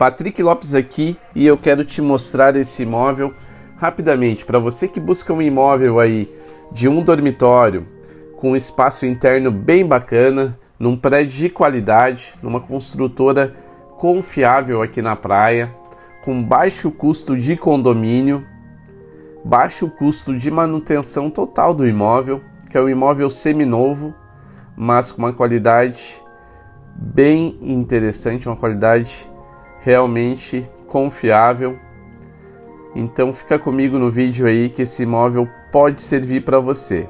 Patrick Lopes aqui e eu quero te mostrar esse imóvel rapidamente. Para você que busca um imóvel aí de um dormitório com um espaço interno bem bacana, num prédio de qualidade, numa construtora confiável aqui na praia, com baixo custo de condomínio, baixo custo de manutenção total do imóvel, que é um imóvel seminovo, mas com uma qualidade bem interessante, uma qualidade realmente confiável. Então fica comigo no vídeo aí que esse imóvel pode servir para você.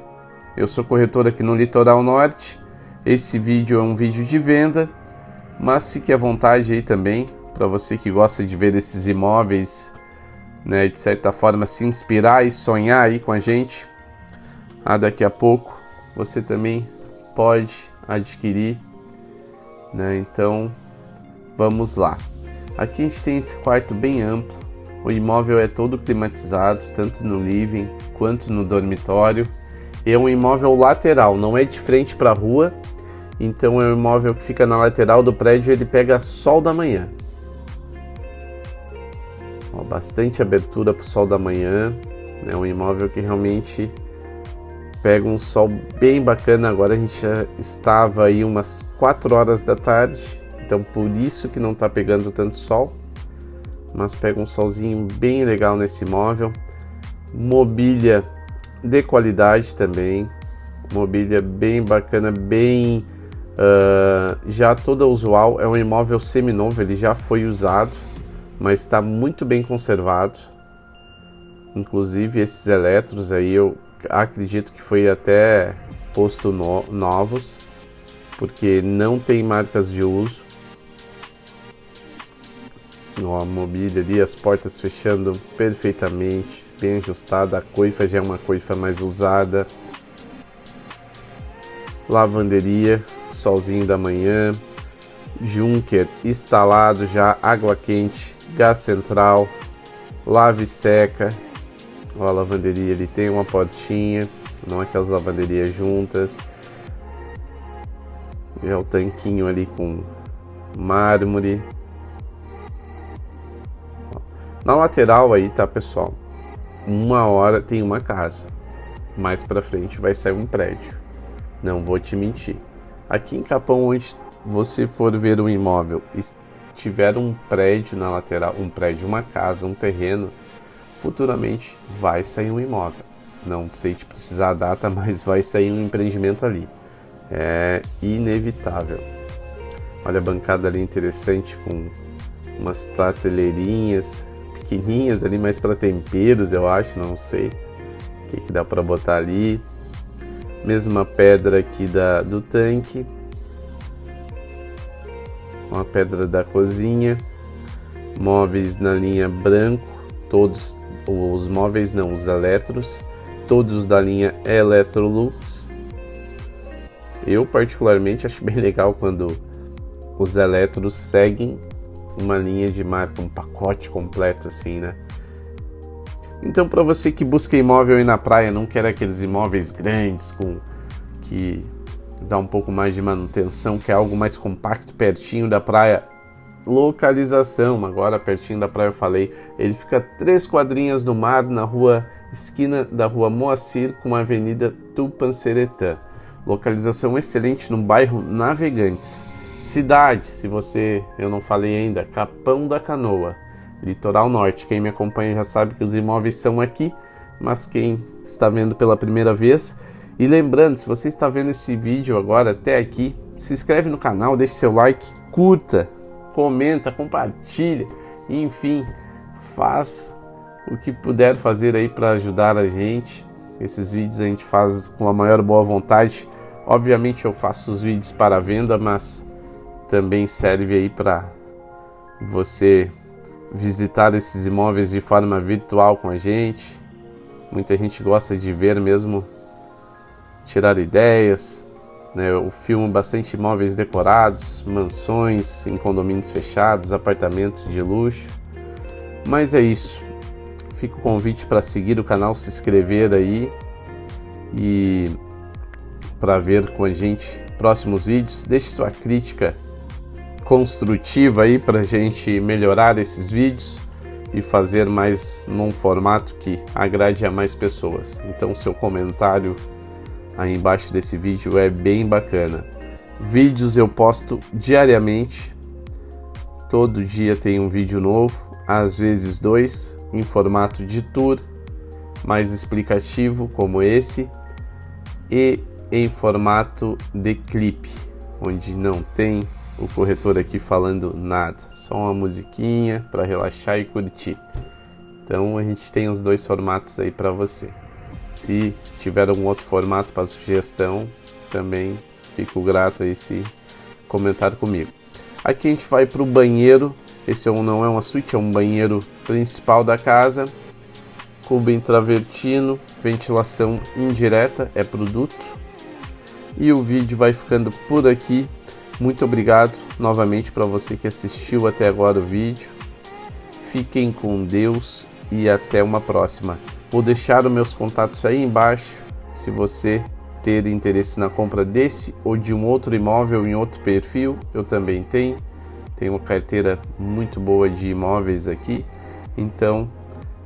Eu sou corretor aqui no Litoral Norte. Esse vídeo é um vídeo de venda, mas fique à vontade aí também para você que gosta de ver esses imóveis, né, de certa forma se inspirar e sonhar aí com a gente. Ah, daqui a pouco você também pode adquirir, né? Então, vamos lá. Aqui a gente tem esse quarto bem amplo. O imóvel é todo climatizado, tanto no living quanto no dormitório. É um imóvel lateral, não é de frente para a rua. Então é um imóvel que fica na lateral do prédio, ele pega sol da manhã. Ó, bastante abertura para o sol da manhã. É um imóvel que realmente pega um sol bem bacana. Agora a gente já estava aí umas 4 horas da tarde então por isso que não está pegando tanto sol, mas pega um solzinho bem legal nesse móvel. Mobília de qualidade também, mobília bem bacana, bem uh, já toda usual. É um imóvel seminovo, ele já foi usado, mas está muito bem conservado. Inclusive esses eletros aí eu acredito que foi até posto no, novos, porque não tem marcas de uso a mobília ali, as portas fechando perfeitamente, bem ajustada, a coifa já é uma coifa mais usada. Lavanderia, solzinho da manhã, Junker instalado já, água quente, gás central, lave seca. Ó, a lavanderia ali tem uma portinha, não aquelas lavanderias juntas. Já o tanquinho ali com mármore, na lateral aí, tá, pessoal? Uma hora tem uma casa. Mais para frente vai sair um prédio. Não vou te mentir. Aqui em Capão, onde você for ver um imóvel, tiver um prédio na lateral, um prédio, uma casa, um terreno, futuramente vai sair um imóvel. Não sei te precisar a data, mas vai sair um empreendimento ali. É inevitável. Olha a bancada ali interessante com umas prateleirinhas, pequenininhas ali, mais para temperos, eu acho, não sei o que, que dá para botar ali. Mesma pedra aqui da, do tanque. Uma pedra da cozinha. Móveis na linha branco, todos os móveis não, os eletros, todos da linha Electrolux. Eu particularmente acho bem legal quando os eletros seguem uma linha de marca, um pacote completo assim, né? Então, para você que busca imóvel aí na praia, não quer aqueles imóveis grandes com que dá um pouco mais de manutenção, que é algo mais compacto, pertinho da praia, localização, agora pertinho da praia eu falei, ele fica três quadrinhas do mar na rua esquina da rua Moacir com a avenida Tupanceretã. Localização excelente no bairro Navegantes. Cidade, se você, eu não falei ainda, Capão da Canoa, litoral norte. Quem me acompanha já sabe que os imóveis são aqui, mas quem está vendo pela primeira vez, e lembrando, se você está vendo esse vídeo agora até aqui, se inscreve no canal, deixe seu like, curta, comenta, compartilha, enfim, faz o que puder fazer aí para ajudar a gente. Esses vídeos a gente faz com a maior boa vontade. Obviamente eu faço os vídeos para venda, mas também serve aí para você visitar esses imóveis de forma virtual com a gente. Muita gente gosta de ver mesmo, tirar ideias. Né? Eu filmo bastante imóveis decorados, mansões em condomínios fechados, apartamentos de luxo. Mas é isso. Fica o convite para seguir o canal, se inscrever aí e para ver com a gente próximos vídeos. Deixe sua crítica construtiva aí para a gente melhorar esses vídeos e fazer mais num formato que agrade a mais pessoas. Então seu comentário aí embaixo desse vídeo é bem bacana. Vídeos eu posto diariamente, todo dia tem um vídeo novo, às vezes dois, em formato de tour, mais explicativo como esse, e em formato de clipe, onde não tem o corretor aqui falando nada, só uma musiquinha para relaxar e curtir. Então a gente tem os dois formatos aí para você. Se tiver algum outro formato para sugestão, também fico grato aí se comentar comigo. Aqui a gente vai para o banheiro. Esse é não é uma suíte, é um banheiro principal da casa. Cubo intravertino, ventilação indireta, é produto. E o vídeo vai ficando por aqui. Muito obrigado novamente para você que assistiu até agora o vídeo. Fiquem com Deus e até uma próxima. Vou deixar os meus contatos aí embaixo se você ter interesse na compra desse ou de um outro imóvel em outro perfil, eu também tenho. Tenho uma carteira muito boa de imóveis aqui, então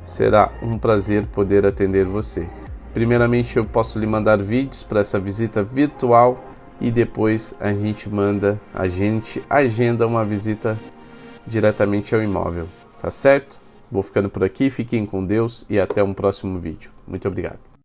será um prazer poder atender você. Primeiramente, eu posso lhe mandar vídeos para essa visita virtual e depois a gente manda, a gente agenda uma visita diretamente ao imóvel, tá certo? Vou ficando por aqui, fiquem com Deus e até um próximo vídeo. Muito obrigado.